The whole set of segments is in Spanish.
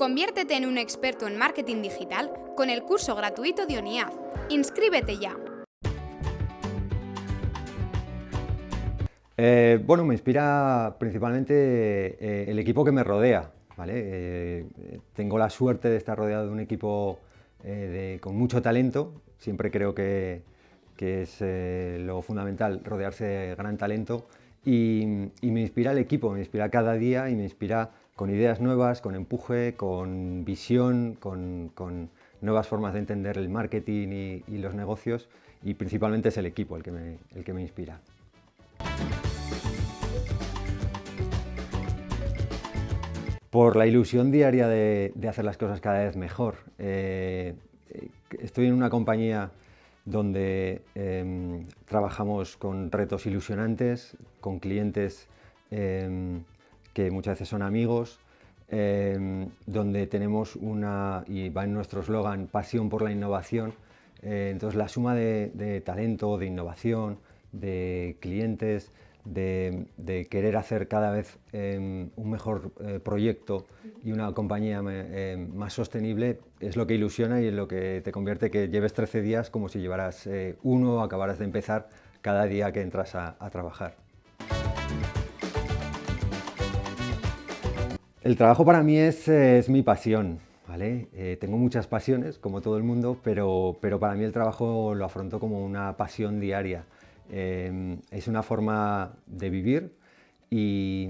Conviértete en un experto en marketing digital con el curso gratuito de ONIAD. ¡Inscríbete ya! Eh, bueno, me inspira principalmente eh, el equipo que me rodea. ¿vale? Eh, tengo la suerte de estar rodeado de un equipo con mucho talento. Siempre creo que, es lo fundamental rodearse de gran talento. Y, me inspira el equipo, me inspira cada día y me inspira con ideas nuevas, con empuje, con visión, con, nuevas formas de entender el marketing y, los negocios. Y principalmente es el equipo el que el que me inspira. por la ilusión diaria de, hacer las cosas cada vez mejor. Eh, estoy en una compañía donde em, trabajamos con retos ilusionantes, con clientes em, que muchas veces son amigos, em, donde tenemos una, y va en nuestro eslogan, pasión por la innovación. Eh, entonces la suma de talento, de innovación, de clientes, de, querer hacer cada vez em, un mejor eh, proyecto y una compañía em, más sostenible es lo que ilusiona y es lo que te convierte que lleves 13 días como si llevaras eh, uno o acabaras de empezar cada día que entras a, trabajar. El trabajo para mí es, es mi pasión. Eh, tengo muchas pasiones, como todo el mundo, pero, para mí el trabajo lo afronto como una pasión diaria. Em, es una forma de vivir y,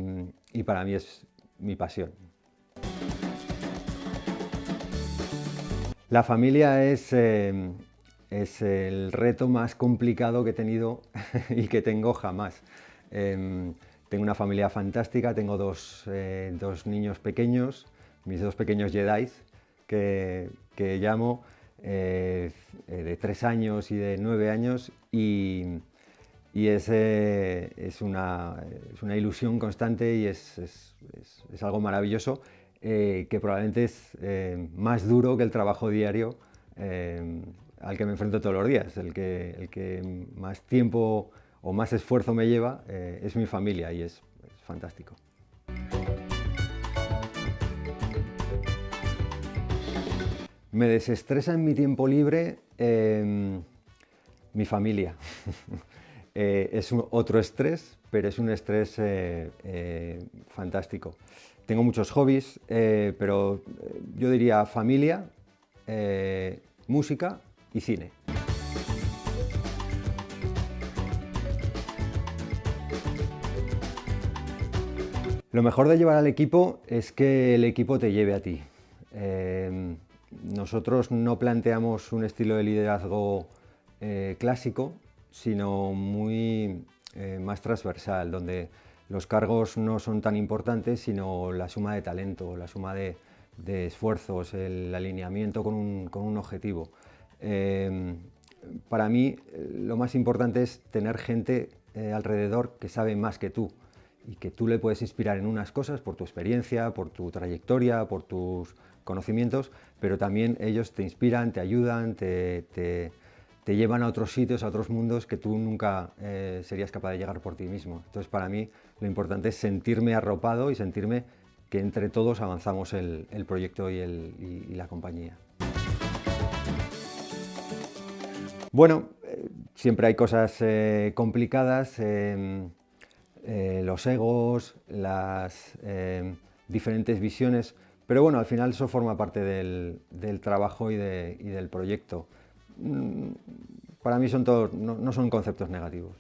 para mí es mi pasión. La familia es, em, el reto más complicado que he tenido y que tengo jamás. Em, tengo una familia fantástica, tengo dos, eh, dos, niños pequeños, mis dos pequeños Jedi que, que llamo, eh, eh, de tres años y de nueve años, y, y es, es, una, es, una, ilusión constante y es, es, es algo maravilloso que probablemente es más duro que el trabajo diario al que me enfrento todos los días. El que, el que más tiempo o más esfuerzo me lleva es mi familia y es, fantástico. Me desestresa en mi tiempo libre mi familia. Eh, es otro estrés, pero es un estrés eh, eh, fantástico. Tengo muchos hobbies, pero yo diría familia, música y cine. Lo mejor de llevar al equipo es que el equipo te lleve a ti. nosotros no planteamos un estilo de liderazgo clásico, sino muy eh, más transversal, donde los cargos no son tan importantes, sino la suma de talento, la suma de, esfuerzos, el alineamiento con un, objetivo. Para mí lo más importante es tener gente eh, alrededor que sabe más que tú y que tú le puedes inspirar en unas cosas por tu experiencia, por tu trayectoria, por tus conocimientos, pero también ellos te inspiran, te ayudan, te te llevan a otros sitios, a otros mundos que tú nunca eh, serías capaz de llegar por ti mismo. Entonces para mí lo importante es sentirme arropado y sentirme que entre todos avanzamos el, proyecto y, la compañía. Bueno, eh, siempre hay cosas eh, complicadas, em, los egos, las em, diferentes visiones, pero bueno, al final eso forma parte del, trabajo y del proyecto. Mm, para mí son todos, no, son conceptos negativos.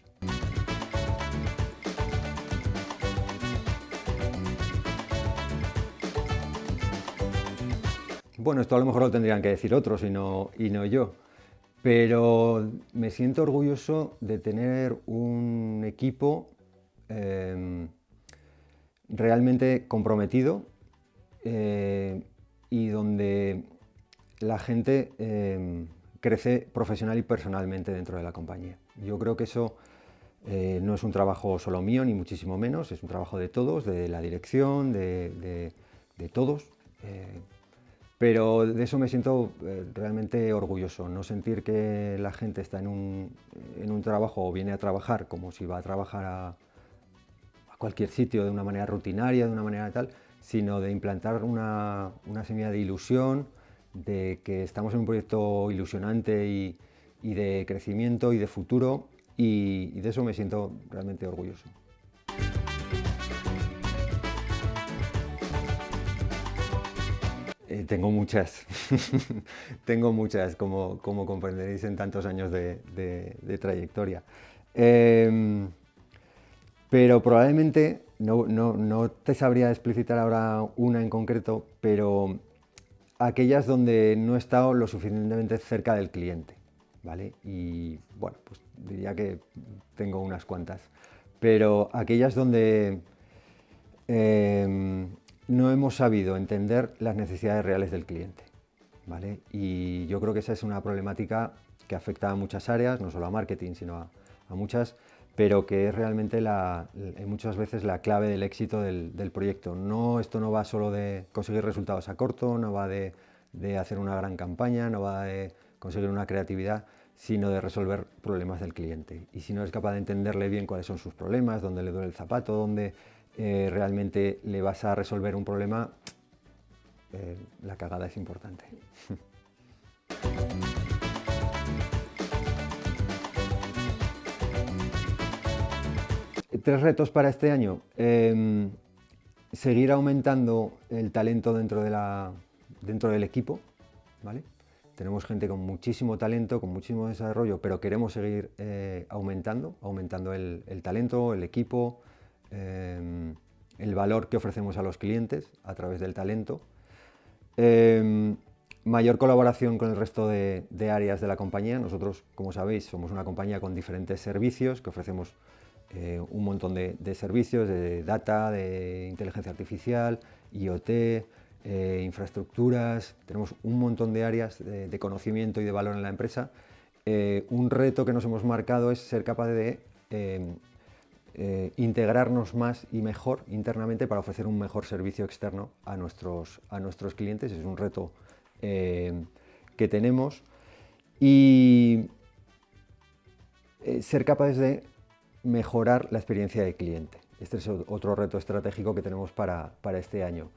Bueno, esto a lo mejor lo tendrían que decir otros y no, y no yo, pero me siento orgulloso de tener un equipo em, realmente comprometido eh, y donde la gente em, crece profesional y personalmente dentro de la compañía. Yo creo que eso eh, no es un trabajo solo mío, ni muchísimo menos, es un trabajo de todos, de la dirección, de, todos. Eh, pero de eso me siento realmente orgulloso, no sentir que la gente está en un, en un, trabajo o viene a trabajar como si va a trabajar a, cualquier sitio de una manera rutinaria, de una manera tal, sino de implantar una, semilla de ilusión, de que estamos en un proyecto ilusionante y, de crecimiento y de futuro y, de eso me siento realmente orgulloso. Eh, tengo muchas, tengo muchas, como, como, comprenderéis en tantos años de, trayectoria. Em, pero probablemente, no, no, te sabría explicitar ahora una en concreto, pero aquellas donde no he estado lo suficientemente cerca del cliente, ¿vale? Y bueno, pues diría que tengo unas cuantas. Pero aquellas donde em, no hemos sabido entender las necesidades reales del cliente, ¿vale? Y yo creo que esa es una problemática que afecta a muchas áreas, no solo a marketing, sino a muchas, pero que es realmente la, muchas veces la clave del éxito del, proyecto. No, esto no va solo de conseguir resultados a corto, no va de, hacer una gran campaña, no va de conseguir una creatividad, sino de resolver problemas del cliente. Y si no es capaz de entenderle bien cuáles son sus problemas, dónde le duele el zapato, dónde eh, realmente le vas a resolver un problema, eh, la cagada es importante. Tres retos para este año. Em, seguir aumentando el talento dentro, de la, dentro del equipo. ¿vale? Tenemos gente con muchísimo talento, con muchísimo desarrollo, pero queremos seguir eh, aumentando, aumentando el, talento, el equipo, em, el valor que ofrecemos a los clientes a través del talento. Em, mayor colaboración con el resto de, de, áreas de la compañía. Nosotros, como sabéis, somos una compañía con diferentes servicios que ofrecemos eh, un montón de, servicios, de data, de inteligencia artificial, IoT, eh, infraestructuras, tenemos un montón de áreas de, conocimiento y de valor en la empresa. Eh, un reto que nos hemos marcado es ser capaz de integrarnos más y mejor internamente para ofrecer un mejor servicio externo a nuestros, a nuestros clientes. Es un reto que tenemos y ser capaces de mejorar la experiencia de cliente. Este es otro reto estratégico que tenemos para, este año.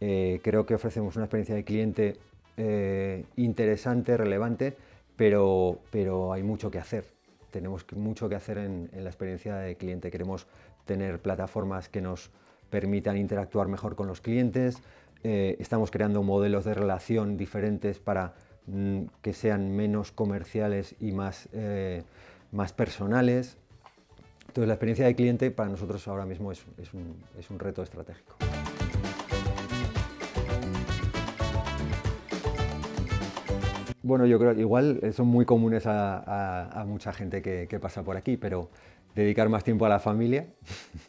Eh, creo que ofrecemos una experiencia de cliente eh, interesante, relevante, pero, pero hay mucho que hacer. Tenemos mucho que hacer en, la experiencia de cliente. Queremos tener plataformas que nos permitan interactuar mejor con los clientes. Eh, estamos creando modelos de relación diferentes para mm, que sean menos comerciales y más, más personales. Entonces la experiencia de cliente para nosotros ahora mismo es, un, reto estratégico. Bueno, yo creo que igual son muy comunes a, mucha gente que, pasa por aquí, pero dedicar más tiempo a la familia,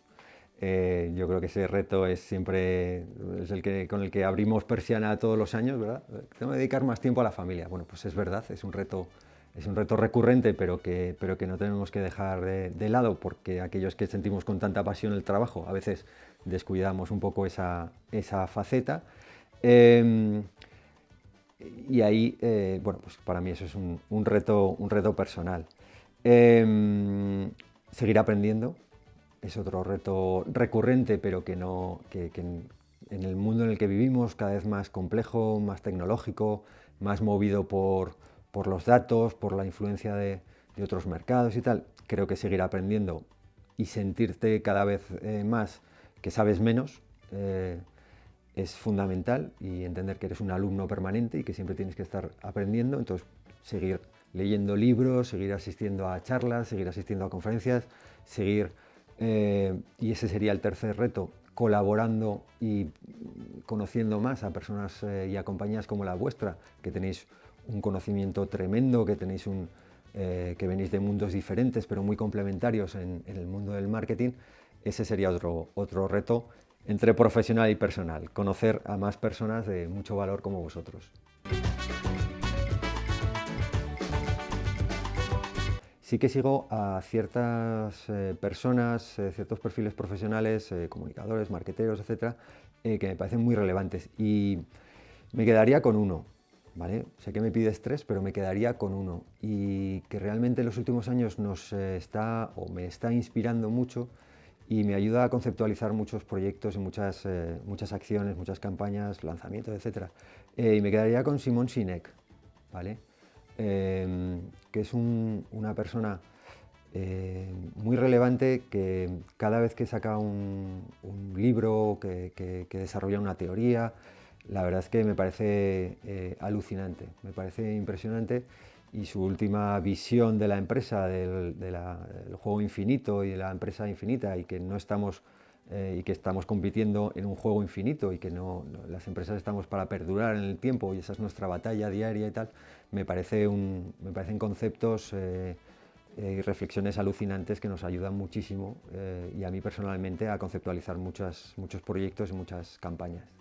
eh, yo creo que ese reto es siempre es el que, con el que abrimos persiana todos los años, ¿verdad? Tengo que dedicar más tiempo a la familia. Bueno, pues es verdad, es un reto es un reto recurrente, pero que, pero que no tenemos que dejar de, lado, porque aquellos que sentimos con tanta pasión el trabajo, a veces descuidamos un poco esa, esa faceta. Em, y ahí, eh, bueno, pues para mí eso es un, reto, un reto personal. Em, seguir aprendiendo es otro reto recurrente, pero que, no, que, en el mundo en el que vivimos, cada vez más complejo, más tecnológico, más movido por, por los datos, por la influencia de, otros mercados y tal, creo que seguir aprendiendo y sentirte cada vez eh, más que sabes menos eh, es fundamental y entender que eres un alumno permanente y que siempre tienes que estar aprendiendo, entonces seguir leyendo libros, seguir asistiendo a charlas, seguir asistiendo a conferencias, seguir, eh, y ese sería el tercer reto, colaborando y conociendo más a personas y a compañías como la vuestra, que tenéis un conocimiento tremendo, que tenéis un, eh, que venís de mundos diferentes pero muy complementarios en, el mundo del marketing, ese sería otro, otro reto entre profesional y personal, conocer a más personas de mucho valor como vosotros. Sí que sigo a ciertas eh, personas, eh, ciertos perfiles profesionales, comunicadores, marqueteros, etcétera, que me parecen muy relevantes y me quedaría con uno, Sé que me pides tres, pero me quedaría con uno. Y que realmente en los últimos años nos eh, está, o me está inspirando mucho, y me ayuda a conceptualizar muchos proyectos y muchas, eh, muchas acciones, muchas campañas, lanzamientos, etc. Eh, y me quedaría con Simón Sinek, ¿vale? Em, que es una persona muy relevante que cada vez que saca un, libro, que, desarrolla una teoría, la verdad es que me parece alucinante, me parece impresionante y su última visión de la empresa, del, juego infinito y de la empresa infinita y que no estamos eh, y que estamos compitiendo en un juego infinito y que las empresas estamos para perdurar en el tiempo y esa es nuestra batalla diaria y tal, me, parece me parecen conceptos eh, eh, y reflexiones alucinantes que nos ayudan muchísimo y a mí personalmente a conceptualizar muchas, muchos proyectos y muchas campañas.